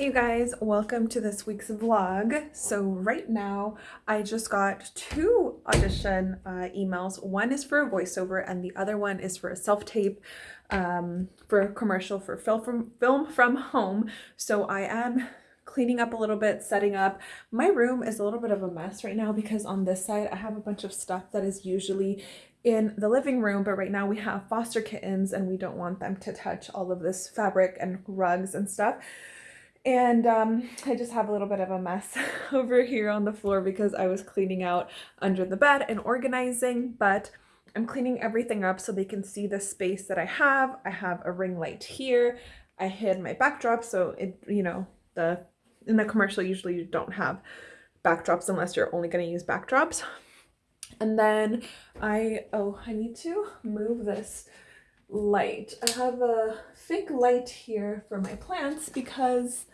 Hey you guys, welcome to this week's vlog. So right now I just got two audition uh, emails. One is for a voiceover and the other one is for a self-tape um, for a commercial for film from, film from home. So I am cleaning up a little bit, setting up. My room is a little bit of a mess right now because on this side I have a bunch of stuff that is usually in the living room, but right now we have foster kittens and we don't want them to touch all of this fabric and rugs and stuff. And um, I just have a little bit of a mess over here on the floor because I was cleaning out under the bed and organizing, but I'm cleaning everything up so they can see the space that I have. I have a ring light here. I hid my backdrop so it, you know, the in the commercial usually you don't have backdrops unless you're only going to use backdrops. And then I, oh, I need to move this light. I have a fake light here for my plants because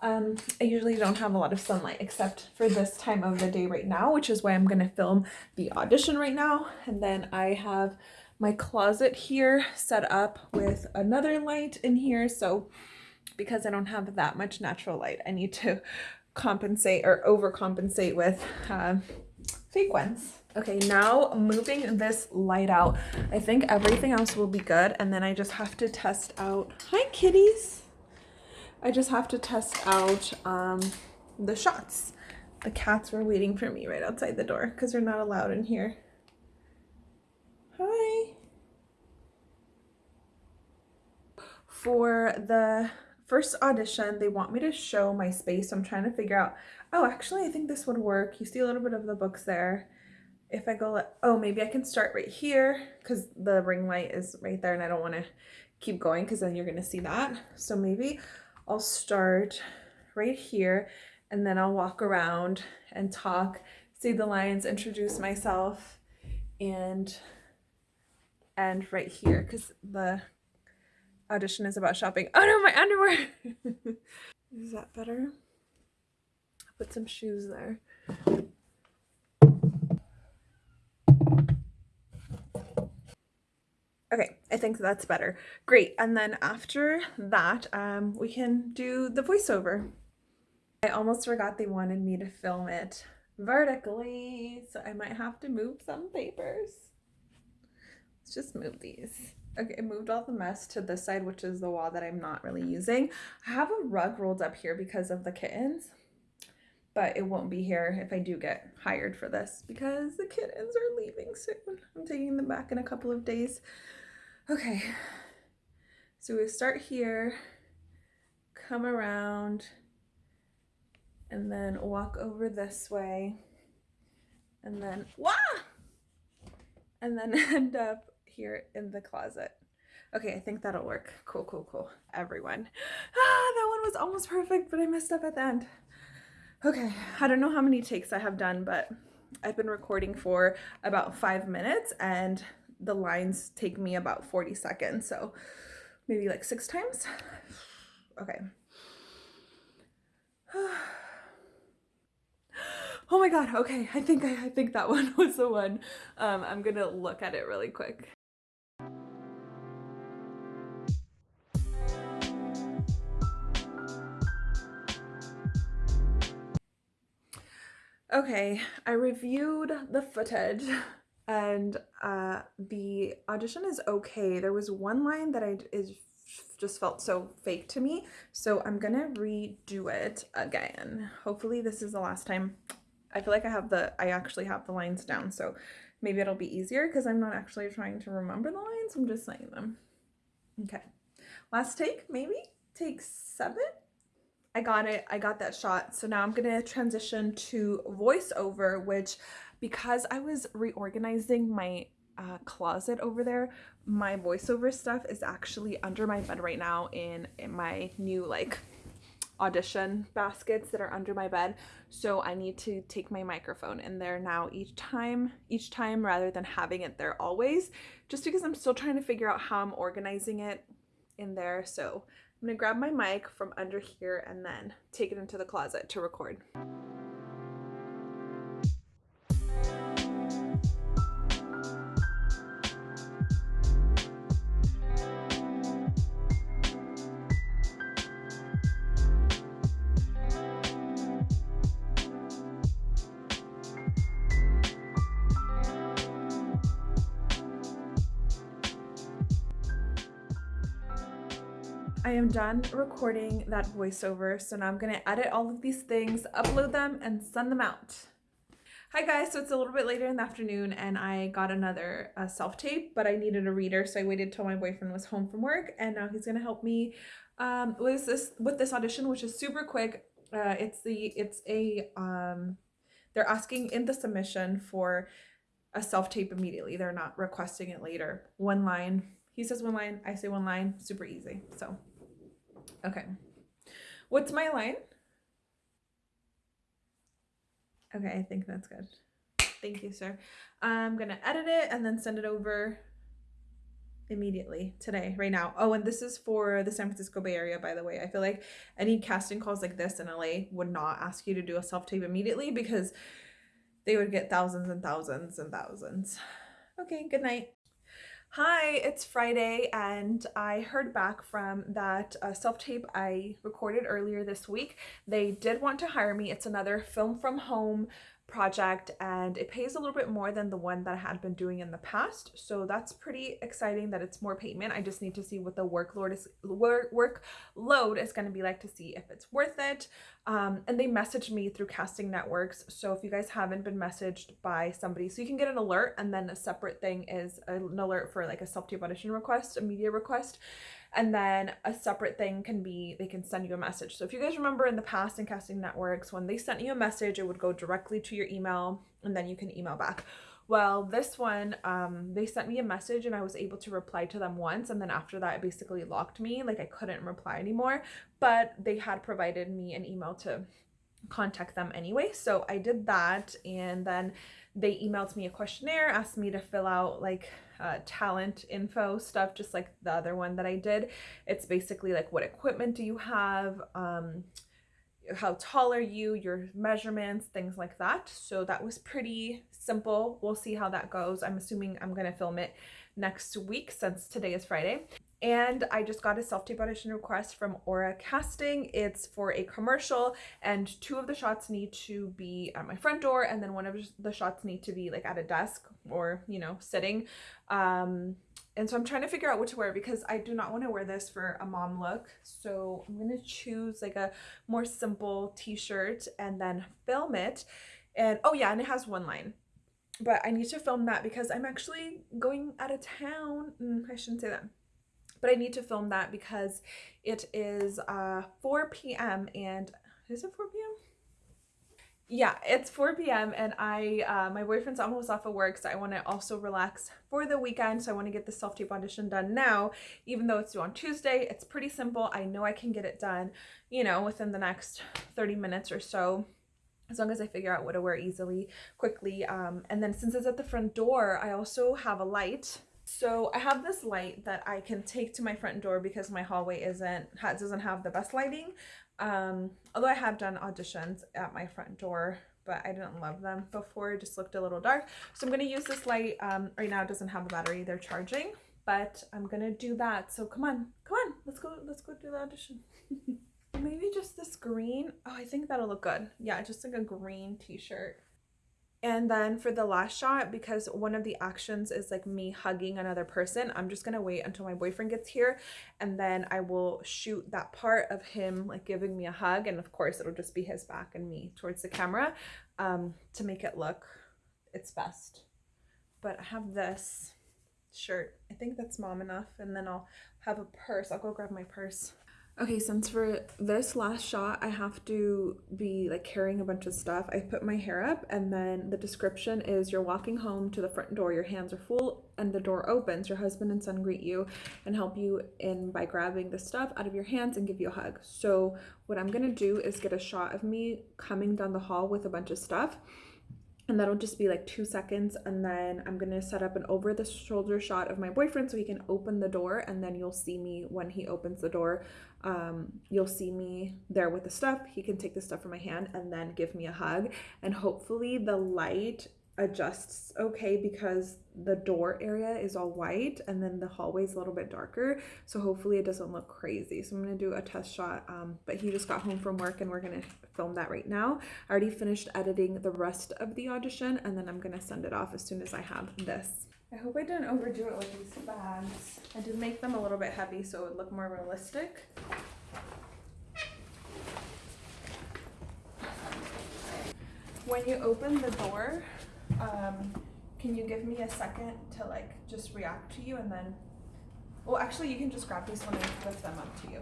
um, I usually don't have a lot of sunlight except for this time of the day right now, which is why I'm going to film the audition right now. And then I have my closet here set up with another light in here. So because I don't have that much natural light, I need to compensate or overcompensate with uh, fake ones. Okay, now moving this light out. I think everything else will be good. And then I just have to test out, hi kitties. I just have to test out um, the shots. The cats were waiting for me right outside the door because they're not allowed in here. Hi. For the first audition, they want me to show my space. So I'm trying to figure out, oh, actually, I think this would work. You see a little bit of the books there. If I go, oh, maybe I can start right here because the ring light is right there and I don't want to keep going because then you're going to see that. So maybe I'll start right here and then I'll walk around and talk, see the lines, introduce myself, and end right here because the audition is about shopping. Oh no, my underwear! is that better? Put some shoes there. Okay, I think that's better. Great, and then after that, um, we can do the voiceover. I almost forgot they wanted me to film it vertically, so I might have to move some papers. Let's just move these. Okay, I moved all the mess to this side, which is the wall that I'm not really using. I have a rug rolled up here because of the kittens, but it won't be here if I do get hired for this because the kittens are leaving soon. I'm taking them back in a couple of days. Okay, so we start here, come around, and then walk over this way, and then, wah! And then end up here in the closet. Okay, I think that'll work. Cool, cool, cool. Everyone. Ah, that one was almost perfect, but I messed up at the end. Okay, I don't know how many takes I have done, but I've been recording for about five minutes and the lines take me about 40 seconds. So maybe like six times. Okay. Oh my god, okay, I think I, I think that one was the one. Um, I'm gonna look at it really quick. Okay, I reviewed the footage and uh, the audition is okay. There was one line that I is just felt so fake to me, so I'm gonna redo it again. Hopefully this is the last time. I feel like I have the, I actually have the lines down, so maybe it'll be easier because I'm not actually trying to remember the lines, I'm just saying them. Okay, last take, maybe? Take seven? I got it, I got that shot. So now I'm gonna transition to voiceover, which because I was reorganizing my uh, closet over there, my voiceover stuff is actually under my bed right now in, in my new like audition baskets that are under my bed so I need to take my microphone in there now each time each time rather than having it there always just because I'm still trying to figure out how I'm organizing it in there so I'm gonna grab my mic from under here and then take it into the closet to record. I am done recording that voiceover, so now I'm gonna edit all of these things, upload them, and send them out. Hi guys, so it's a little bit later in the afternoon and I got another uh, self-tape, but I needed a reader, so I waited till my boyfriend was home from work and now he's gonna help me um, with this with this audition, which is super quick. Uh, it's the it's a um, they're asking in the submission for a self-tape immediately. They're not requesting it later. One line. He says one line, I say one line, super easy. So, okay. What's my line? Okay, I think that's good. Thank you, sir. I'm going to edit it and then send it over immediately today, right now. Oh, and this is for the San Francisco Bay Area, by the way. I feel like any casting calls like this in LA would not ask you to do a self-tape immediately because they would get thousands and thousands and thousands. Okay, good night. Hi, it's Friday and I heard back from that uh, self-tape I recorded earlier this week. They did want to hire me. It's another film from home project and it pays a little bit more than the one that I had been doing in the past. So that's pretty exciting that it's more payment. I just need to see what the workload is work workload is going to be like to see if it's worth it. Um, and they messaged me through casting networks. So if you guys haven't been messaged by somebody, so you can get an alert and then a separate thing is an alert for like a self-tape audition request, a media request. And then a separate thing can be they can send you a message. So if you guys remember in the past in casting networks, when they sent you a message, it would go directly to your email and then you can email back. Well, this one, um, they sent me a message and I was able to reply to them once. And then after that, it basically locked me. Like I couldn't reply anymore. But they had provided me an email to contact them anyway. So I did that. And then they emailed me a questionnaire, asked me to fill out like uh, talent info stuff, just like the other one that I did. It's basically like what equipment do you have, um, how tall are you, your measurements, things like that. So that was pretty simple. We'll see how that goes. I'm assuming I'm going to film it next week since today is Friday. And I just got a self-tape audition request from Aura Casting. It's for a commercial and two of the shots need to be at my front door and then one of the shots need to be like at a desk or, you know, sitting. Um, and so I'm trying to figure out what to wear because I do not want to wear this for a mom look. So I'm going to choose like a more simple t-shirt and then film it. And oh yeah, and it has one line but I need to film that because I'm actually going out of town. Mm, I shouldn't say that but I need to film that because it is uh, 4 p.m. and is it 4 p.m.? Yeah, it's 4 p.m. and I, uh, my boyfriend's almost off of work, so I want to also relax for the weekend. So I want to get the self-tape audition done now, even though it's due on Tuesday. It's pretty simple. I know I can get it done, you know, within the next 30 minutes or so as long as I figure out what to wear easily, quickly. Um, and then since it's at the front door, I also have a light so I have this light that I can take to my front door because my hallway isn't doesn't have the best lighting. Um, although I have done auditions at my front door, but I didn't love them before. It just looked a little dark. So I'm going to use this light. Um, right now it doesn't have a battery. They're charging, but I'm going to do that. So come on, come on. Let's go. Let's go do the audition. Maybe just this green. Oh, I think that'll look good. Yeah, just like a green t-shirt. And then for the last shot, because one of the actions is like me hugging another person, I'm just gonna wait until my boyfriend gets here and then I will shoot that part of him like giving me a hug. And of course it'll just be his back and me towards the camera um, to make it look its best. But I have this shirt. I think that's mom enough. And then I'll have a purse. I'll go grab my purse. Okay, since for this last shot, I have to be like carrying a bunch of stuff. I put my hair up and then the description is you're walking home to the front door, your hands are full and the door opens. Your husband and son greet you and help you in by grabbing the stuff out of your hands and give you a hug. So what I'm gonna do is get a shot of me coming down the hall with a bunch of stuff and that'll just be like two seconds and then I'm gonna set up an over the shoulder shot of my boyfriend so he can open the door and then you'll see me when he opens the door. Um, you'll see me there with the stuff. He can take the stuff from my hand and then give me a hug. And hopefully the light adjusts okay because the door area is all white and then the hallway is a little bit darker. So hopefully it doesn't look crazy. So I'm gonna do a test shot, um, but he just got home from work and we're gonna film that right now. I already finished editing the rest of the audition and then I'm gonna send it off as soon as I have this. I hope I didn't overdo it with these bags. I did make them a little bit heavy so it would look more realistic. When you open the door, um, can you give me a second to like just react to you and then, well, actually you can just grab these one and lift them up to you.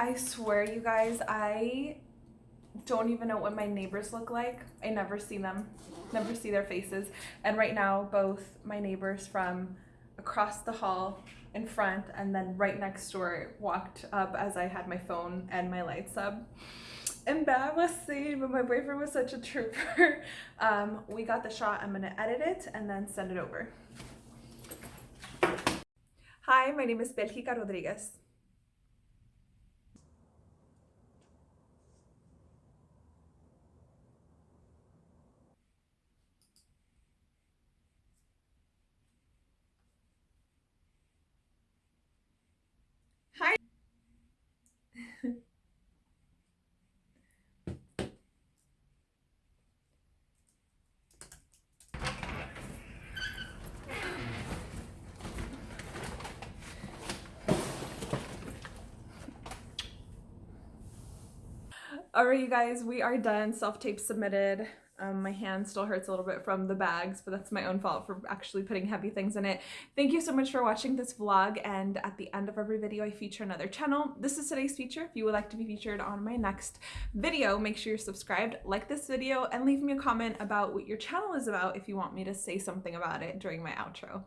I swear you guys, I don't even know what my neighbors look like. I never see them, never see their faces. And right now, both my neighbors from across the hall in front and then right next door walked up as I had my phone and my lights up. Embarrassing, but my boyfriend was such a trooper. um, we got the shot. I'm gonna edit it and then send it over. Hi, my name is Belgica Rodriguez. Hi. All right, you guys, we are done. Self-tape submitted. Um, my hand still hurts a little bit from the bags, but that's my own fault for actually putting heavy things in it. Thank you so much for watching this vlog, and at the end of every video, I feature another channel. This is today's feature. If you would like to be featured on my next video, make sure you're subscribed, like this video, and leave me a comment about what your channel is about if you want me to say something about it during my outro.